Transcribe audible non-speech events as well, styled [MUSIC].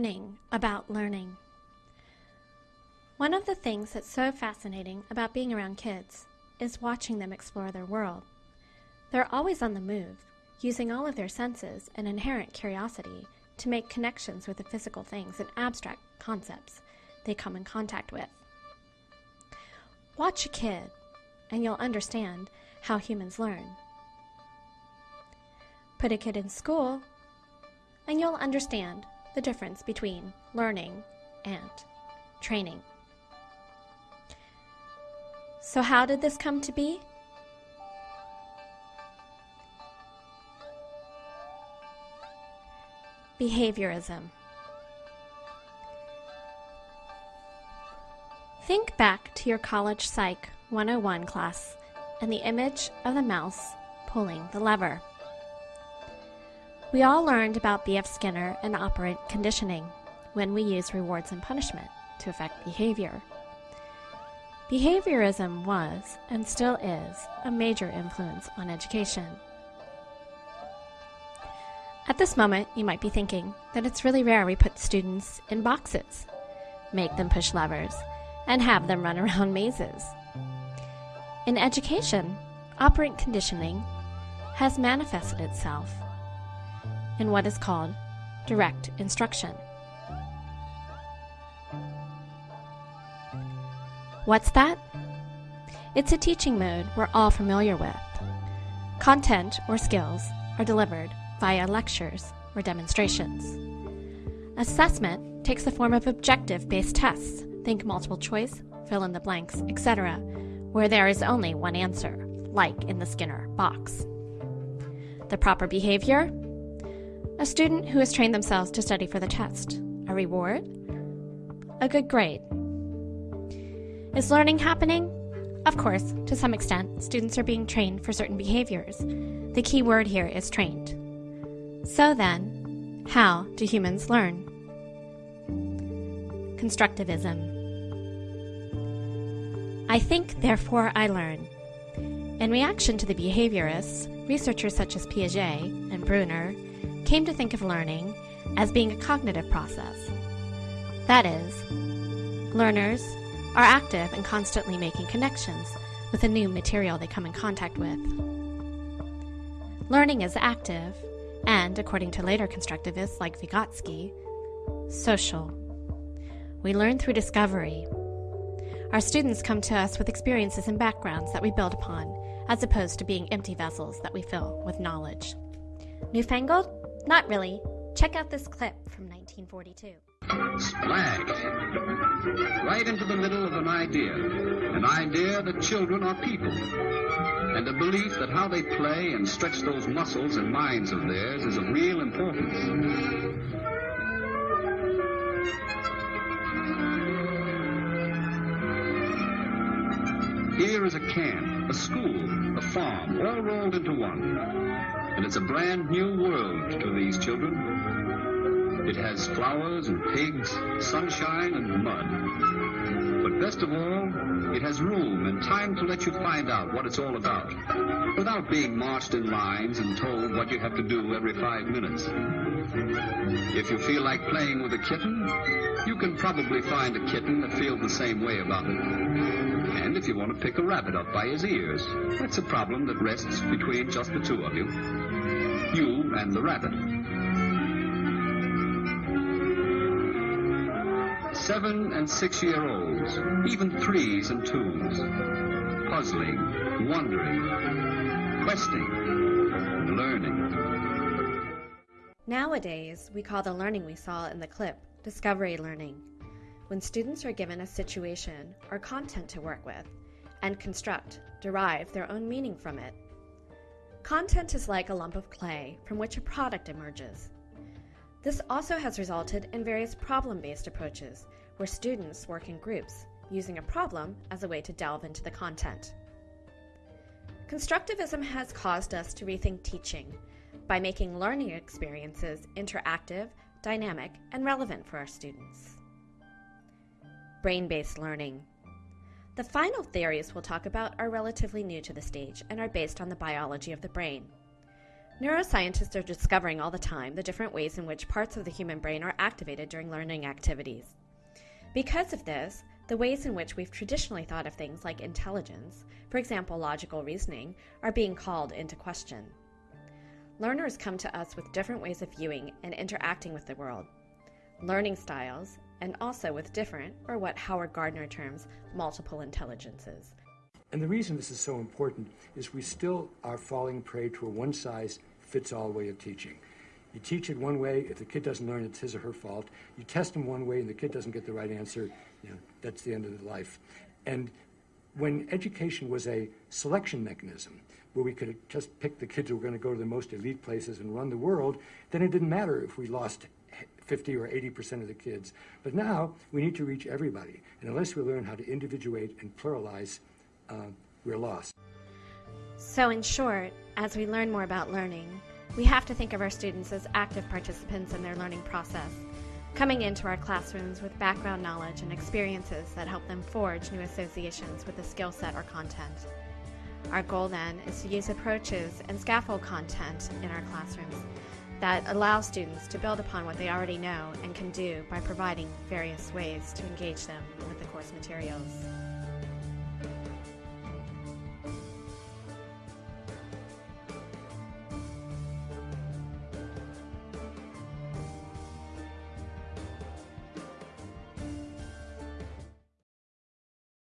learning about learning. One of the things that's so fascinating about being around kids is watching them explore their world. They're always on the move, using all of their senses and inherent curiosity to make connections with the physical things and abstract concepts they come in contact with. Watch a kid, and you'll understand how humans learn. Put a kid in school, and you'll understand the difference between learning and training. So, how did this come to be? Behaviorism. Think back to your college psych 101 class and the image of the mouse pulling the lever. We all learned about B.F. Skinner and operant conditioning when we use rewards and punishment to affect behavior. Behaviorism was, and still is, a major influence on education. At this moment, you might be thinking that it's really rare we put students in boxes, make them push levers, and have them run [LAUGHS] around mazes. In education, operant conditioning has manifested itself in what is called direct instruction. What's that? It's a teaching mode we're all familiar with. Content or skills are delivered via lectures or demonstrations. Assessment takes the form of objective based tests, think multiple choice, fill in the blanks, etc., where there is only one answer, like in the Skinner box. The proper behavior a student who has trained themselves to study for the test. A reward? A good grade. Is learning happening? Of course, to some extent, students are being trained for certain behaviors. The key word here is trained. So then, how do humans learn? Constructivism. I think, therefore I learn. In reaction to the behaviorists, researchers such as Piaget and Bruner came to think of learning as being a cognitive process. That is, learners are active and constantly making connections with the new material they come in contact with. Learning is active and, according to later constructivists like Vygotsky, social. We learn through discovery. Our students come to us with experiences and backgrounds that we build upon, as opposed to being empty vessels that we fill with knowledge. Newfangled? Not really. Check out this clip from 1942. Splat! Right into the middle of an idea. An idea that children are people. And a belief that how they play and stretch those muscles and minds of theirs is of real importance. Here is a camp, a school, a farm, all rolled into one. And it's a brand new world to these children. It has flowers and pigs, sunshine and mud. But best of all, it has room and time to let you find out what it's all about, without being marched in lines and told what you have to do every five minutes. If you feel like playing with a kitten, you can probably find a kitten that feels the same way about it. And if you want to pick a rabbit up by his ears, that's a problem that rests between just the two of you. You and the rabbit. Seven and six year olds, even threes and twos, puzzling, wondering, questing, learning. Nowadays, we call the learning we saw in the clip discovery learning, when students are given a situation or content to work with and construct, derive their own meaning from it. Content is like a lump of clay from which a product emerges. This also has resulted in various problem based approaches where students work in groups using a problem as a way to delve into the content. Constructivism has caused us to rethink teaching by making learning experiences interactive, dynamic, and relevant for our students. Brain based learning. The final theories we'll talk about are relatively new to the stage and are based on the biology of the brain. Neuroscientists are discovering all the time the different ways in which parts of the human brain are activated during learning activities. Because of this, the ways in which we've traditionally thought of things like intelligence, for example, logical reasoning, are being called into question. Learners come to us with different ways of viewing and interacting with the world, learning styles, and also with different, or what Howard Gardner terms, multiple intelligences. And the reason this is so important is we still are falling prey to a one size fits all way of teaching. You teach it one way, if the kid doesn't learn, it's his or her fault. You test them one way and the kid doesn't get the right answer, you know, that's the end of the life. And when education was a selection mechanism, where we could just pick the kids who were going to go to the most elite places and run the world, then it didn't matter if we lost 50 or 80% of the kids. But now we need to reach everybody. And unless we learn how to individuate and pluralize, uh, we're lost. So, in short, as we learn more about learning, we have to think of our students as active participants in their learning process coming into our classrooms with background knowledge and experiences that help them forge new associations with the skill set or content. Our goal then is to use approaches and scaffold content in our classrooms that allow students to build upon what they already know and can do by providing various ways to engage them with the course materials.